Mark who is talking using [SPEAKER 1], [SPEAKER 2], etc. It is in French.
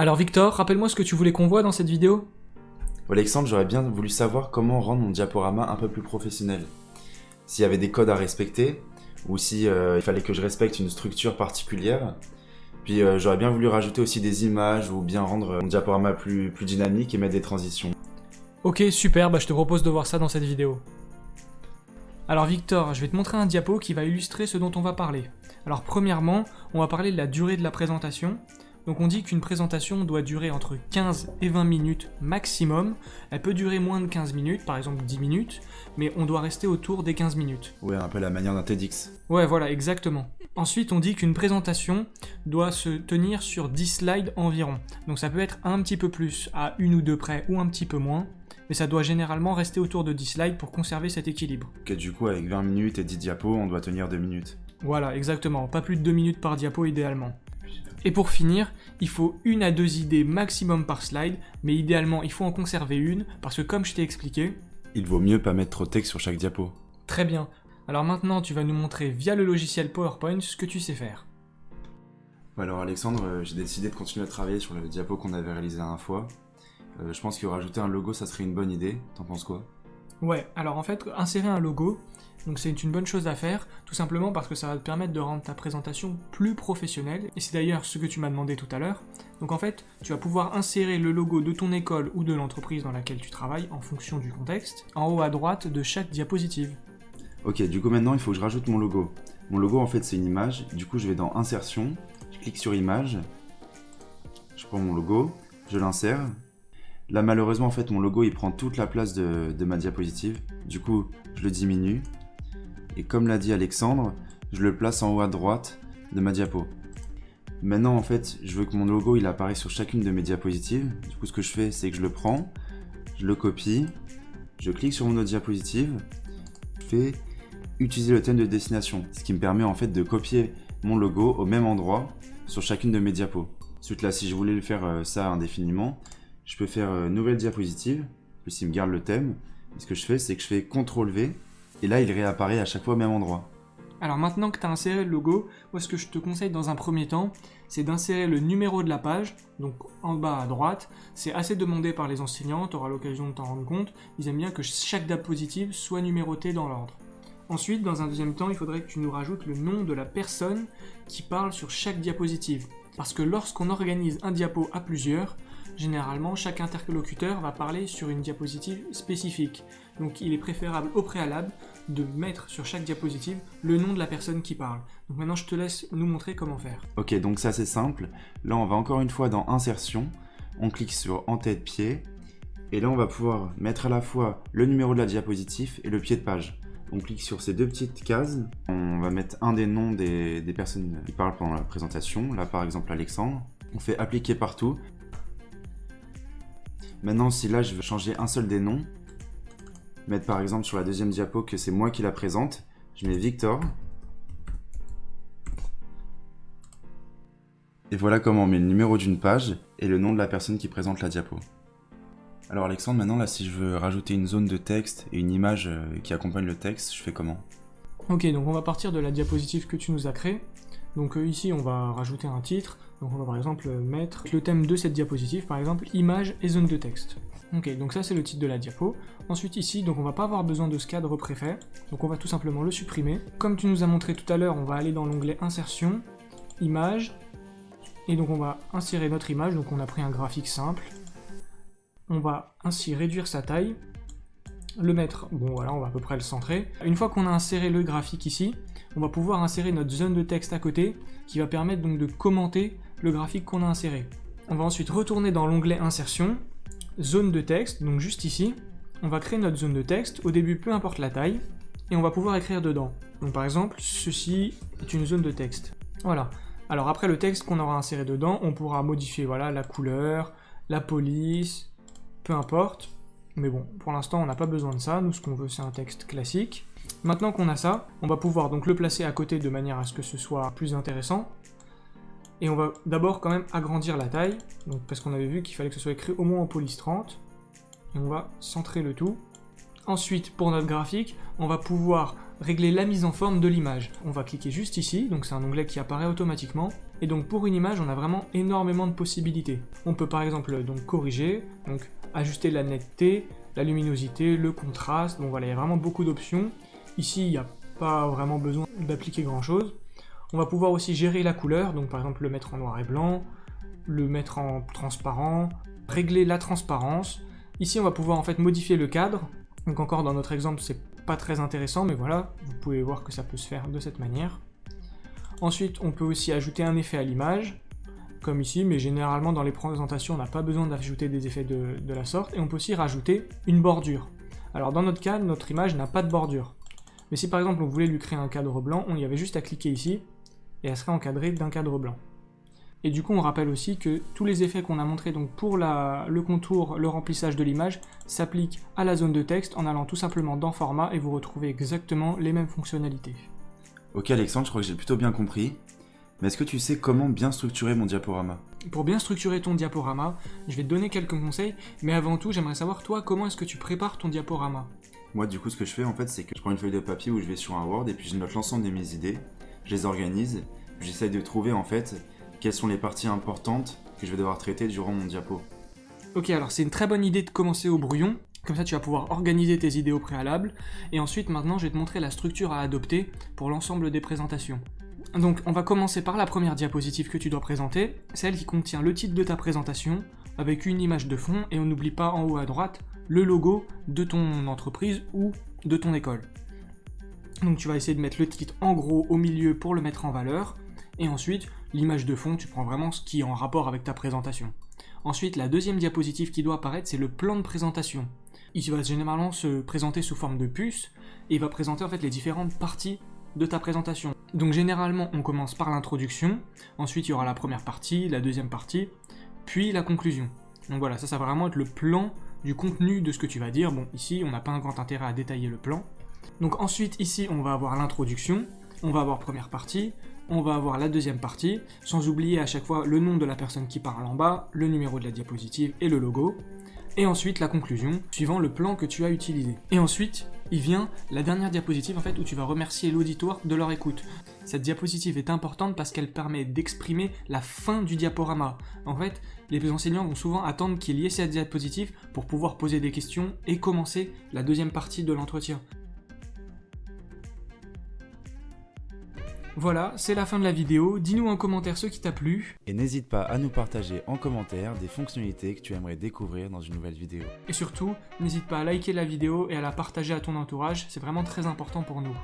[SPEAKER 1] Alors Victor, rappelle-moi ce que tu voulais qu'on voit dans cette vidéo
[SPEAKER 2] Alexandre, j'aurais bien voulu savoir comment rendre mon diaporama un peu plus professionnel. S'il y avait des codes à respecter, ou si euh, il fallait que je respecte une structure particulière. Puis euh, j'aurais bien voulu rajouter aussi des images, ou bien rendre mon diaporama plus, plus dynamique et mettre des transitions.
[SPEAKER 1] Ok, super, bah je te propose de voir ça dans cette vidéo. Alors Victor, je vais te montrer un diapo qui va illustrer ce dont on va parler. Alors premièrement, on va parler de la durée de la présentation. Donc on dit qu'une présentation doit durer entre 15 et 20 minutes maximum. Elle peut durer moins de 15 minutes, par exemple 10 minutes, mais on doit rester autour des 15 minutes.
[SPEAKER 2] Ouais, un peu la manière d'un TEDx.
[SPEAKER 1] Ouais, voilà, exactement. Ensuite, on dit qu'une présentation doit se tenir sur 10 slides environ. Donc ça peut être un petit peu plus, à une ou deux près, ou un petit peu moins, mais ça doit généralement rester autour de 10 slides pour conserver cet équilibre.
[SPEAKER 2] Ok, du coup, avec 20 minutes et 10 diapos, on doit tenir 2 minutes.
[SPEAKER 1] Voilà, exactement, pas plus de 2 minutes par diapo idéalement. Et pour finir, il faut une à deux idées maximum par slide, mais idéalement il faut en conserver une, parce que comme je t'ai expliqué...
[SPEAKER 2] Il vaut mieux pas mettre trop de texte sur chaque diapo.
[SPEAKER 1] Très bien. Alors maintenant tu vas nous montrer via le logiciel PowerPoint ce que tu sais faire.
[SPEAKER 2] alors Alexandre, euh, j'ai décidé de continuer à travailler sur le diapo qu'on avait réalisé la dernière fois. Euh, je pense que rajouter un logo ça serait une bonne idée, t'en penses quoi?
[SPEAKER 1] Ouais, alors en fait, insérer un logo, c'est une bonne chose à faire, tout simplement parce que ça va te permettre de rendre ta présentation plus professionnelle, et c'est d'ailleurs ce que tu m'as demandé tout à l'heure. Donc en fait, tu vas pouvoir insérer le logo de ton école ou de l'entreprise dans laquelle tu travailles en fonction du contexte, en haut à droite de chaque diapositive.
[SPEAKER 2] Ok, du coup maintenant il faut que je rajoute mon logo. Mon logo en fait c'est une image, du coup je vais dans insertion, je clique sur image, je prends mon logo, je l'insère. Là malheureusement en fait mon logo il prend toute la place de, de ma diapositive, du coup je le diminue, et comme l'a dit Alexandre, je le place en haut à droite de ma diapo. Maintenant en fait, je veux que mon logo il apparaisse sur chacune de mes diapositives. Du coup ce que je fais, c'est que je le prends, je le copie, je clique sur mon autre diapositive, je fais utiliser le thème de destination, ce qui me permet en fait de copier mon logo au même endroit sur chacune de mes diapos. Ensuite là, si je voulais le faire euh, ça indéfiniment, je peux faire euh, nouvelle diapositive, plus il me garde le thème. ce que je fais, c'est que je fais CTRL V et là il réapparaît à chaque fois au même endroit.
[SPEAKER 1] Alors maintenant que tu as inséré le logo, moi ce que je te conseille dans un premier temps, c'est d'insérer le numéro de la page, donc en bas à droite. C'est assez demandé par les enseignants, tu auras l'occasion de t'en rendre compte. Ils aiment bien que chaque diapositive soit numérotée dans l'ordre. Ensuite, dans un deuxième temps, il faudrait que tu nous rajoutes le nom de la personne qui parle sur chaque diapositive. Parce que lorsqu'on organise un diapo à plusieurs, généralement chaque interlocuteur va parler sur une diapositive spécifique. Donc il est préférable au préalable de mettre sur chaque diapositive le nom de la personne qui parle. Donc maintenant je te laisse nous montrer comment faire.
[SPEAKER 2] Ok, donc ça c'est simple. Là on va encore une fois dans Insertion, on clique sur En tête pied, et là on va pouvoir mettre à la fois le numéro de la diapositive et le pied de page. On clique sur ces deux petites cases, on va mettre un des noms des, des personnes qui parlent pendant la présentation, là par exemple Alexandre. On fait appliquer partout. Maintenant si là je veux changer un seul des noms, mettre par exemple sur la deuxième diapo que c'est moi qui la présente. Je mets Victor. Et voilà comment on met le numéro d'une page et le nom de la personne qui présente la diapo. Alors Alexandre, maintenant là si je veux rajouter une zone de texte et une image euh, qui accompagne le texte, je fais comment?
[SPEAKER 1] Ok, donc on va partir de la diapositive que tu nous as créée. Donc euh, ici on va rajouter un titre, donc on va par exemple mettre le thème de cette diapositive, par exemple image et zone de texte. Ok, donc ça c'est le titre de la diapo. Ensuite ici, donc on va pas avoir besoin de ce cadre préfet, donc on va tout simplement le supprimer. Comme tu nous as montré tout à l'heure, on va aller dans l'onglet insertion, image, et donc on va insérer notre image, donc on a pris un graphique simple. On va ainsi réduire sa taille, le mettre, bon voilà, on va à peu près le centrer. Une fois qu'on a inséré le graphique ici, on va pouvoir insérer notre zone de texte à côté, qui va permettre donc de commenter le graphique qu'on a inséré. On va ensuite retourner dans l'onglet insertion, zone de texte, donc juste ici, on va créer notre zone de texte, au début peu importe la taille, et on va pouvoir écrire dedans. Donc par exemple, ceci est une zone de texte. Voilà. Alors après le texte qu'on aura inséré dedans, on pourra modifier voilà, la couleur, la police, peu importe. Mais bon, pour l'instant on n'a pas besoin de ça, nous ce qu'on veut c'est un texte classique. Maintenant qu'on a ça, on va pouvoir donc le placer à côté de manière à ce que ce soit plus intéressant. Et on va d'abord quand même agrandir la taille, parce qu'on avait vu qu'il fallait que ce soit écrit au moins en police 30. Et on va centrer le tout. Ensuite, pour notre graphique, on va pouvoir régler la mise en forme de l'image. On va cliquer juste ici, donc c'est un onglet qui apparaît automatiquement. Et donc pour une image, on a vraiment énormément de possibilités. On peut par exemple donc corriger, donc ajuster la netteté, la luminosité, le contraste, donc voilà, il y a vraiment beaucoup d'options. Ici, il n'y a pas vraiment besoin d'appliquer grand chose. On va pouvoir aussi gérer la couleur, donc par exemple le mettre en noir et blanc, le mettre en transparent, régler la transparence. Ici, on va pouvoir en fait modifier le cadre. Donc encore dans notre exemple, c'est pas très intéressant, mais voilà, vous pouvez voir que ça peut se faire de cette manière. Ensuite, on peut aussi ajouter un effet à l'image, comme ici, mais généralement dans les présentations, on n'a pas besoin d'ajouter des effets de, la sorte. Et on peut aussi rajouter une bordure. Alors dans notre cas, notre image n'a pas de bordure. Mais si par exemple on voulait lui créer un cadre blanc, on y avait juste à cliquer ici, et elle serait encadrée d'un cadre blanc. Et du coup, on rappelle aussi que tous les effets qu'on a montrés donc pour la, le contour, le remplissage de l'image, s'appliquent à la zone de texte en allant tout simplement dans Format et vous retrouvez exactement les mêmes fonctionnalités.
[SPEAKER 2] Ok Alexandre, je crois que j'ai plutôt bien compris. Mais est-ce que tu sais comment bien structurer mon diaporama?
[SPEAKER 1] Pour bien structurer ton diaporama, je vais te donner quelques conseils, mais avant tout, j'aimerais savoir toi, comment est-ce que tu prépares ton diaporama?
[SPEAKER 2] Moi, du coup, ce que je fais en fait, c'est que je prends une feuille de papier où je vais sur un Word et puis je note l'ensemble de mes idées, je les organise, j'essaye de trouver en fait quelles sont les parties importantes que je vais devoir traiter durant mon diapo.
[SPEAKER 1] Ok, alors c'est une très bonne idée de commencer au brouillon, comme ça tu vas pouvoir organiser tes idées au préalable, et ensuite maintenant je vais te montrer la structure à adopter pour l'ensemble des présentations. Donc on va commencer par la première diapositive que tu dois présenter, celle qui contient le titre de ta présentation, avec une image de fond, et on n'oublie pas en haut à droite le logo de ton entreprise ou de ton école. Donc tu vas essayer de mettre le titre en gros au milieu pour le mettre en valeur, et ensuite l'image de fond, tu prends vraiment ce qui est en rapport avec ta présentation. Ensuite, la deuxième diapositive qui doit apparaître, c'est le plan de présentation. Il va généralement se présenter sous forme de puce, et il va présenter en fait les différentes parties de ta présentation. Donc généralement, on commence par l'introduction, ensuite il y aura la première partie, la deuxième partie, puis la conclusion. Donc voilà, ça, ça va vraiment être le plan du contenu de ce que tu vas dire. Bon, ici, on n'a pas un grand intérêt à détailler le plan. Donc ensuite, ici, on va avoir l'introduction, on va avoir première partie, on va avoir la deuxième partie, sans oublier à chaque fois le nom de la personne qui parle en bas, le numéro de la diapositive et le logo, et ensuite la conclusion, suivant le plan que tu as utilisé. Et ensuite, il vient la dernière diapositive en fait où tu vas remercier l'auditoire de leur écoute. Cette diapositive est importante parce qu'elle permet d'exprimer la fin du diaporama. En fait, les enseignants vont souvent attendre qu'il y ait cette diapositive pour pouvoir poser des questions et commencer la deuxième partie de l'entretien. Voilà, c'est la fin de la vidéo. Dis-nous en commentaire ce qui t'a plu.
[SPEAKER 2] Et n'hésite pas à nous partager en commentaire des fonctionnalités que tu aimerais découvrir dans une nouvelle vidéo.
[SPEAKER 1] Et surtout, n'hésite pas à liker la vidéo et à la partager à ton entourage, c'est vraiment très important pour nous.